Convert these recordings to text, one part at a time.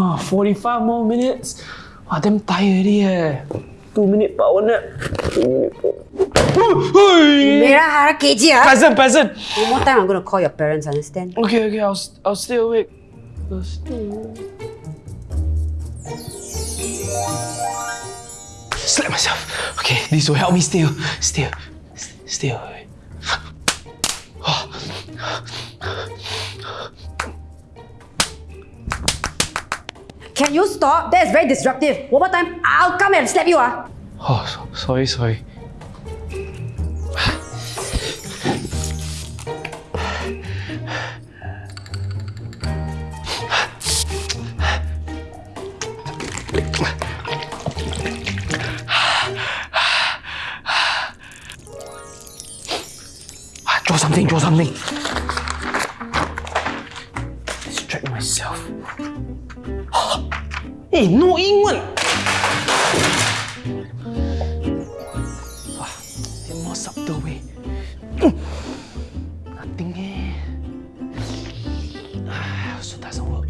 Huh, 45 more minutes. Wow, damn tired already eh. Two minute power nap. Two minute power. Mera hara kg ah. Peasant, peasant. One more time, I'm gonna call your parents. Understand? Okay, okay, I'll, I'll stay awake. I'll stay awake. Slap myself. Okay, this will help me stay, stay, stay awake. Can you stop? That is very disruptive. One more time, I'll come and slap you ah. Oh, so, sorry, sorry. Ah, Draw something, draw something. Distract myself. Hey, no 英文。in more subtle way. Nothing eh. Ah, also doesn't work.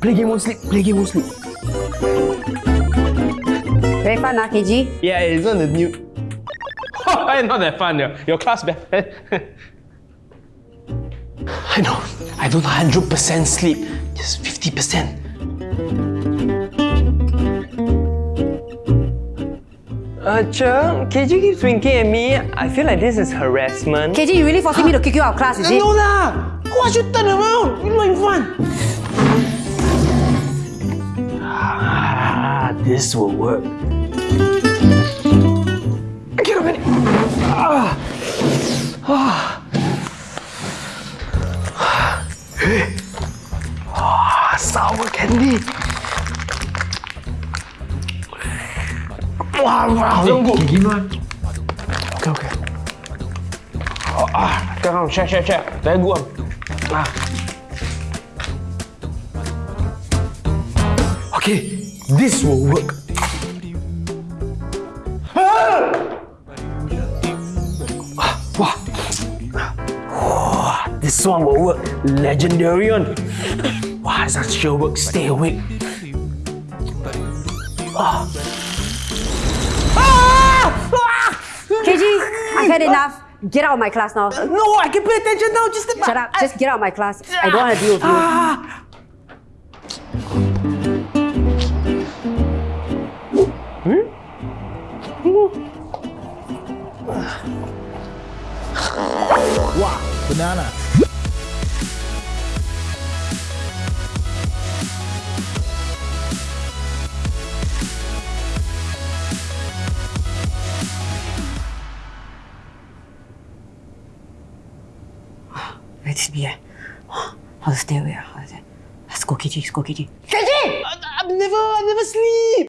Play game won't sleep. Play game won't sleep. Very fun ah, KG. Yeah, it's on the new. Not that fun. Your, your class better. I know. I don't 100% sleep. Just 50%. Uh, Cheng, KG keeps winking at me. I feel like this is harassment. KG, you really forcing me to kick you out of class, is it? No lah! Why should turn around? You're not in fun. Ah, this will work. Get up, minute. Ah. Ah. Sour candy. Wow, wow, tunggu. Okay, okay. Oh, ah, sekarang share, share, share. Very good. Ah. Okay, this will work. Ah! Ah, Wah. Wah, this one will work. Legendary one. Wow, that sure work. Stay awake. Ah. Ah! Ah! KG, I've had enough. Get out of my class now. No, I can pay attention now. Just Shut up. Just get out of my class. I don't want to deal with you. Ah! Banana. Let's be eh. I'll stay away. ah. Let's go, KG. Let's go, KG. I, I've never, I never sleep.